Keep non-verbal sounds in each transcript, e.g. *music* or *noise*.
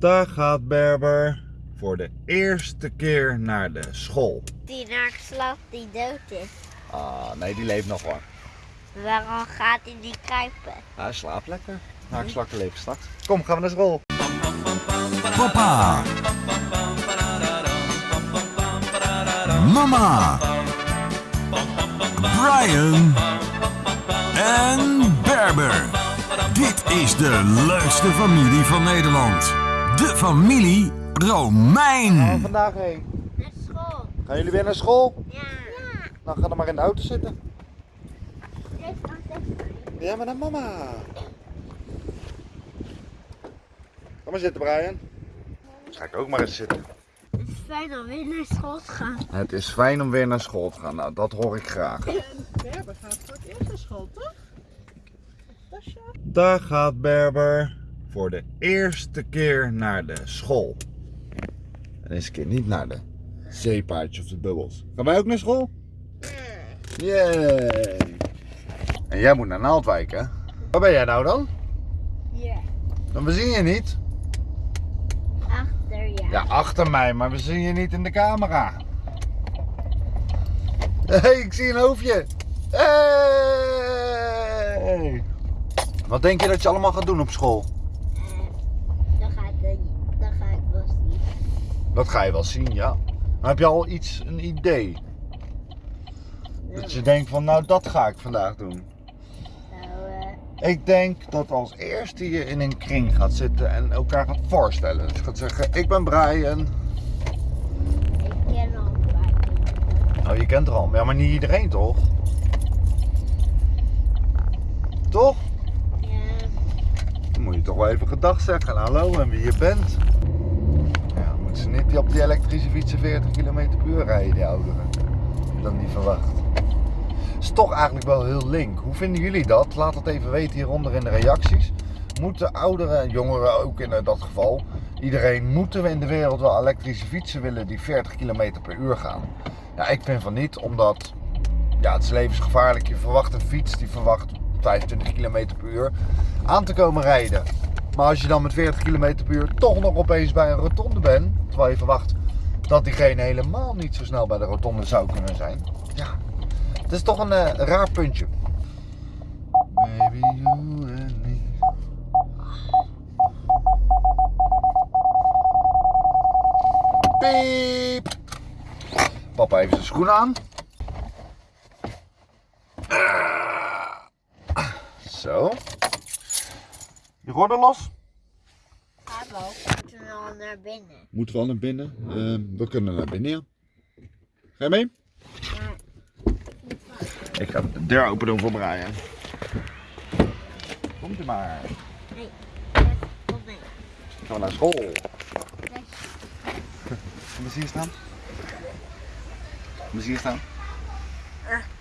Daar gaat Berber voor de eerste keer naar de school. Die naar slaapt die dood is. Ah, nee, die leeft nog hoor. Waarom gaat hij niet kruipen? Hij slaapt lekker. Haakslakken leven straks. Kom, gaan we naar school. Papa. Mama. Brian. En Berber. Dit is de leukste familie van Nederland. De familie Romein. vandaag heen? Naar school. Gaan jullie weer naar school? Ja. ja. Dan ga dan maar in de auto zitten. Ja, maar naar mama. Kom maar zitten, Brian. Ga ik ook maar eens zitten. Het is fijn om weer naar school te gaan. Het is fijn om weer naar school te gaan. Nou, dat hoor ik graag. Berber gaat voor het eerst naar school, toch? Tasja? Daar gaat Berber voor de eerste keer naar de school. En deze keer niet naar de zeepaardjes of de bubbels. Gaan wij ook naar school? Yay! En jij moet naar Naaldwijk, hè? Waar ben jij nou dan? Ja. Dan we zien je niet. Achter ja. Ja, achter mij, maar we zien je niet in de camera. Hé, hey, ik zie een hoofdje. Hey! Wat denk je dat je allemaal gaat doen op school? Dan gaat het Dan ga ik wel zien. Dat ga je wel zien, ja. Maar heb je al iets, een idee? Dat je denkt van, nou dat ga ik vandaag doen. Nou, eh, Ik denk dat als eerste je in een kring gaat zitten en elkaar gaat voorstellen. Dus je gaat zeggen, ik ben Brian. ik ken al kinderen. Nou, je kent er al. Ja, maar niet iedereen toch? Toch? Ja. Dan moet je toch wel even gedag zeggen. Hallo en wie je bent. Ze niet op die elektrische fietsen 40 km per uur rijden, die ouderen. Dan niet verwacht. Is toch eigenlijk wel heel link. Hoe vinden jullie dat? Laat het even weten hieronder in de reacties. Moeten ouderen, jongeren ook in dat geval, iedereen, moeten we in de wereld wel elektrische fietsen willen die 40 km per uur gaan? Ja, ik vind van niet, omdat ja, het is levensgevaarlijk. Je verwacht een fiets die verwacht 25 km per uur aan te komen rijden. Maar als je dan met 40 km per uur toch nog opeens bij een rotonde bent, terwijl je verwacht dat diegene helemaal niet zo snel bij de rotonde zou kunnen zijn. Ja, het is toch een eh, raar puntje. Baby, you and me. Papa heeft zijn schoenen aan. Zo. Je gordel los. We moeten al naar binnen. Moeten we al naar binnen? Ehm, we kunnen naar binnen, ja. Ga je mee? Ik ga de deur open doen voor Brian. Komt u maar. Nee. Kom mee. Gaan we naar school. Yes. Kom eens hier staan. Kom eens hier staan.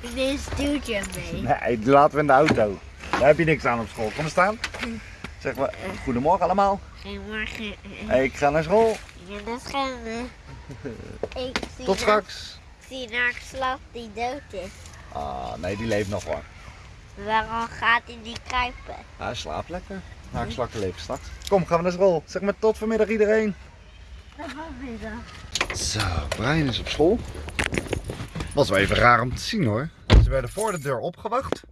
Ik neem een stuurtje mee. Nee, die laten we in de auto. Daar heb je niks aan op school. Kom eens staan. Zeg maar, goedemorgen allemaal. Goedemorgen. Ik ga naar school. Ik de schande. *laughs* Ik zie Tot straks. Ik zie naar slaapt die dood is. Ah, nee, die leeft nog hoor. Waarom gaat hij niet kruipen? Hij slaapt lekker. Haakslakken leven straks. Kom, gaan we naar school. Zeg maar tot vanmiddag iedereen. Zo, Brian is op school. Was wel even raar om te zien hoor. Ze werden voor de deur opgewacht.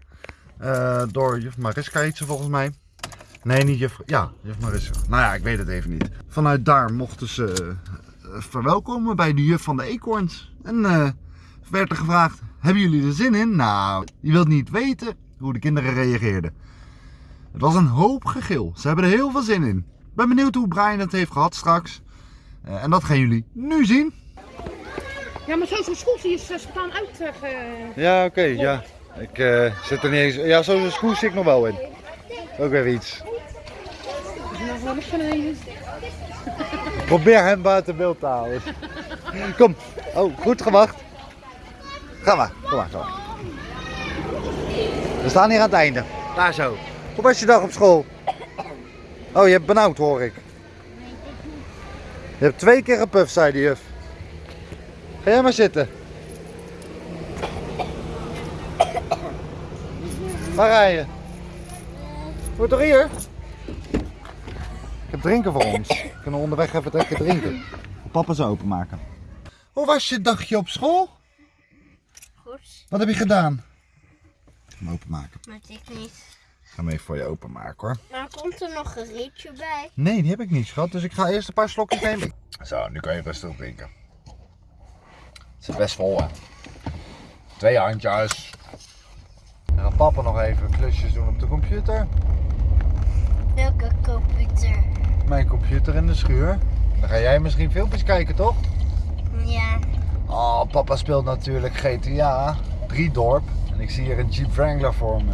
Eh, door juf Mariska heet ze volgens mij. Nee, niet juf... Ja, juf Mariska. Nou ja, ik weet het even niet. Vanuit daar mochten ze eh, verwelkomen bij de juf van de eekhoorns. En eh, werd er gevraagd, hebben jullie er zin in? Nou, je wilt niet weten hoe de kinderen reageerden. Het was een hoop gegil. Ze hebben er heel veel zin in. Ik ben benieuwd hoe Brian het heeft gehad straks. Eh, en dat gaan jullie nu zien. Ja, maar zo zo'n zie je ze staan uit. eh, Ja, oké, ja. Ik eh, zit er niet eens... Ja, zo'n schoen zit ik nog wel in. Ook weer iets. Is er nog wel eens van een- Probeer hem buiten beeld te houden. Kom. Oh, goed gewacht. Ga maar, kom maar, kom maar. We staan hier aan het einde. Daar zo. Hoe was je dag op school? Oh, je hebt benauwd hoor ik. Je hebt twee keer gepuft, zei de juf. Ga jij maar zitten. Waar rij je? Moet toch hier? Drinken voor ons. Kunnen we onderweg even lekker drinken. Papa ze openmaken. Hoe was je dagje op school? Goed, Wat heb je gedaan? Hem openmaken. maar ik niet. Ik ga hem even voor je openmaken hoor. Maar komt er nog een rietje bij? Nee, die heb ik niet schat. Dus ik ga eerst een paar slokjes nemen. Zo, nu kan je rustig drinken. Het zit best vol hè. Twee handjes. Dan gaat papa nog even klusjes doen op de computer. Welke computer? Mijn computer in de schuur. Dan ga jij misschien filmpjes kijken toch? Ja. Oh, papa speelt natuurlijk GTA 3 dorp. En ik zie hier een Jeep Wrangler voor me.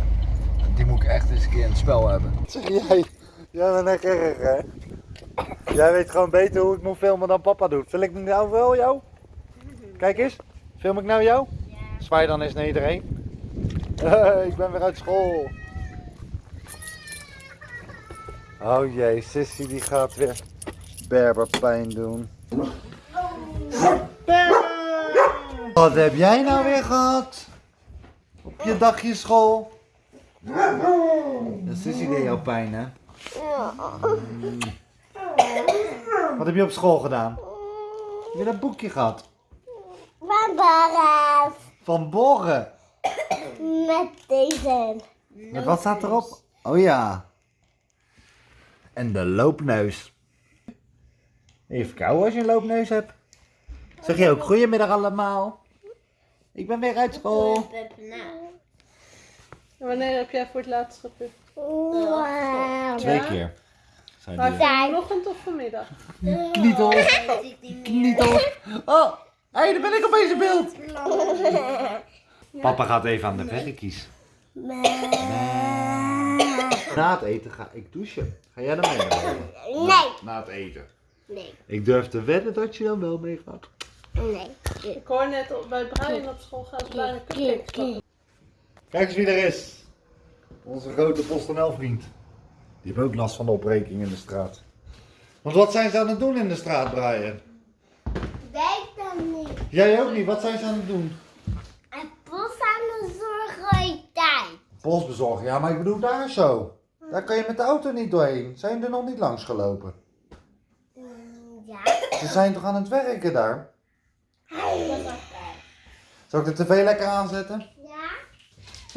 Die moet ik echt eens een keer in het spel hebben. Zeg jij? Jij bent echt erg hè? Jij weet gewoon beter hoe ik moet filmen dan papa doet. Wil ik nou wel jou? Kijk eens. Film ik nou jou? Ja. Zwaai dan eens naar iedereen. Hey, *laughs* ik ben weer uit school. Oh jee, Sissy die gaat weer berberpijn doen. Wat heb jij nou weer gehad? Op je dagje school? Dat Sissy deed jou pijn hè? Mm. Wat heb je op school gedaan? Heb je dat boekje gehad? Van Baraf. Van Borren. Met deze. Met wat staat erop? Oh ja. En de loopneus. Even kou als je een loopneus hebt. Zeg je ook goedemiddag allemaal. Ik ben weer uit school. Wanneer heb jij voor het laatst gepupt? Twee keer. Zijn Maar vanochtend of vanmiddag? knietel. Knietel. Oh, hé, hey, daar ben ik opeens in beeld. *laughs* Papa gaat even aan de verrekjes. Na het eten ga ik douchen. Ga jij dan mee? Nee. Na het eten. Nee. Ik durf te wedden dat je dan wel mee gaat. Nee. Ik hoor net op- bij Brian op school gaan ze bijna cupcakes. Kijk eens wie er is. Onze grote PostNL vriend. Die heeft ook last van de opbreking in de straat. Want wat zijn ze aan het doen in de straat, Brian? Weet dan niet. Jij ook niet. Wat zijn ze aan het doen? En post aan de zorg tijd. Post bezorgen. Ja, maar ik bedoel daar zo. Daar kan je met de auto niet doorheen. Zijn er nog niet langs gelopen? Ja. Ze zijn toch aan het werken daar? Zal ik de tv lekker aanzetten? Ja.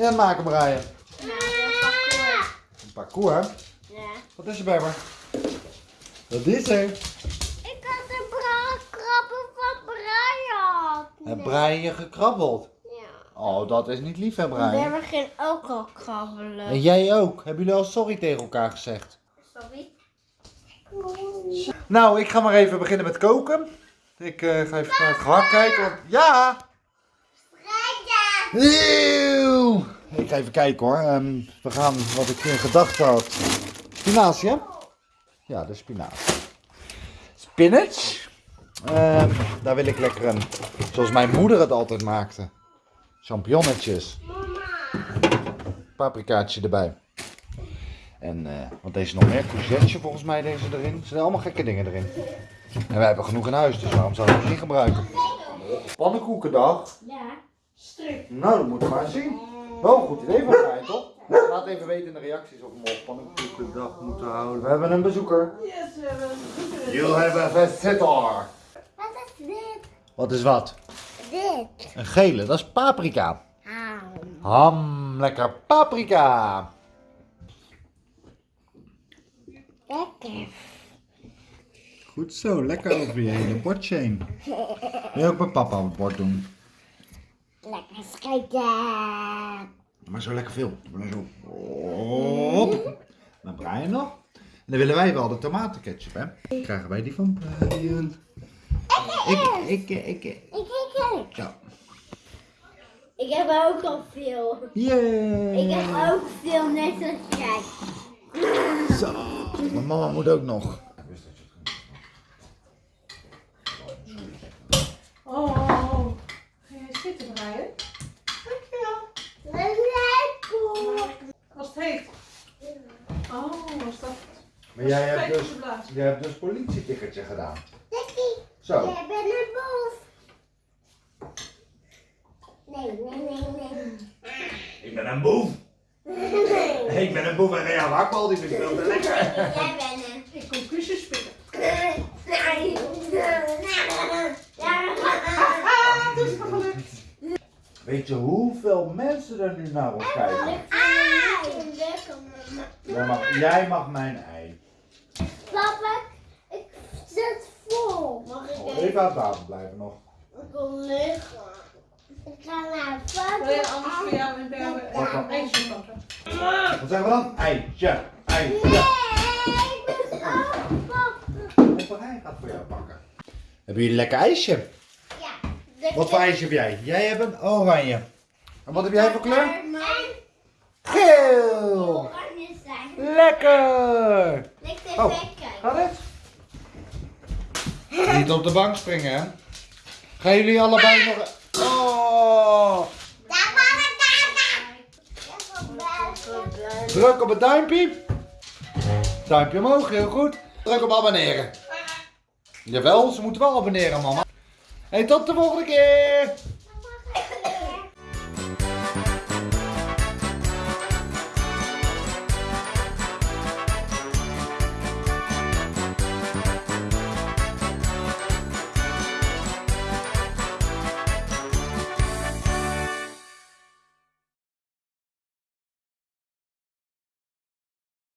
Ja, maken Brian. Ja. Een parcours. Ja. Wat is er, Berber? Dat is er. Ik had de bra- krabben van Brian. Heb Brian je gekrabbeld? Oh, dat is niet lief, hè, We hebben geen ook al krabbelen. En jij ook. Hebben jullie al sorry tegen elkaar gezegd? Sorry. Nou, ik ga maar even beginnen met koken. Ik eh, ga even naar het gehakt kijken. Want... Ja! Eeuw! Ik ga even kijken hoor. Ehm, we gaan wat ik in gedachten had. Spinazie, hè? Ja, de spinazie. Spinach. Ehm, daar wil ik lekker een, zoals mijn moeder het altijd maakte. Champignonnetjes. Paprikaatje erbij. En eh, wat deze nog meer? Courgette volgens mij deze erin. Er zijn allemaal gekke dingen erin. En wij hebben genoeg in huis, dus waarom zouden we het niet gebruiken? Pannenkoekendag. Ja. Nou, dat moeten we maar zien. Wel een goed idee van mij, toch? Laat even weten in de reacties of we op pannenkoekendag moeten houden. We hebben een bezoeker. Yes, we hebben een bezoeker. You have a visitor. Wat is dit? Wat is wat? Dit. Een gele, dat is paprika. Ham. Ham, lekker paprika. Lekker. Goed zo, lekker over je hele bordje heen. Wil je ook met papa op het bord doen? Lekker schieten. Maar zo lekker veel. Maar zo. Hop. Dan Brian nog. En dan willen wij wel de tomatenketchup, hè? Krijgen wij die van Brian. Ik, ik, ik, ik. Ik, ik, ik. Ja. Ik heb ook al veel. Yay. Ik heb ook veel, net als jij. Zo. Mijn mama moet ook nog. Oh. Ga jij zitten, Brian? Lekker. Als het heet. Oh, was dat Maar jij hebt dus, jij hebt dus politietikkertje gedaan. Zo. Jij bent een boef. *laughs* ik ben een boef en Rea Hakbal, die vind ik veel lekker. Jij bent *laughs* een... Ik kom kussens spelen. *laughs* Nee. het is gelukt. Weet je hoeveel mensen er nu naar ons kijken? Jij mag, jij mag mijn ei. Papa, ik zet vol. Mag ik oh, even aan tafel blijven nog? Ik wil liggen. Ik ga naar buiten. Wil je anders voor jou? Dan? pakken? Wat zeggen we dan? Eitje. Eitje. Nee, ik. Papa, hij gaat voor jou pakken. Hebben jullie een lekker ijsje? Ja. Wat voor ijsje heb jij? Jij hebt een oranje. En wat heb jij voor kleur? Geel. oranje zijn. Lekker. Lekker Oh. lekker. Gaat het? Niet op de bank springen, hè? Gaan jullie allebei nog... Oh! Daar waren daar. Druk op het duimpje. Duimpje omhoog, heel goed. Druk op abonneren. Jawel, ze moeten wel abonneren, mama. Hey, tot de volgende keer.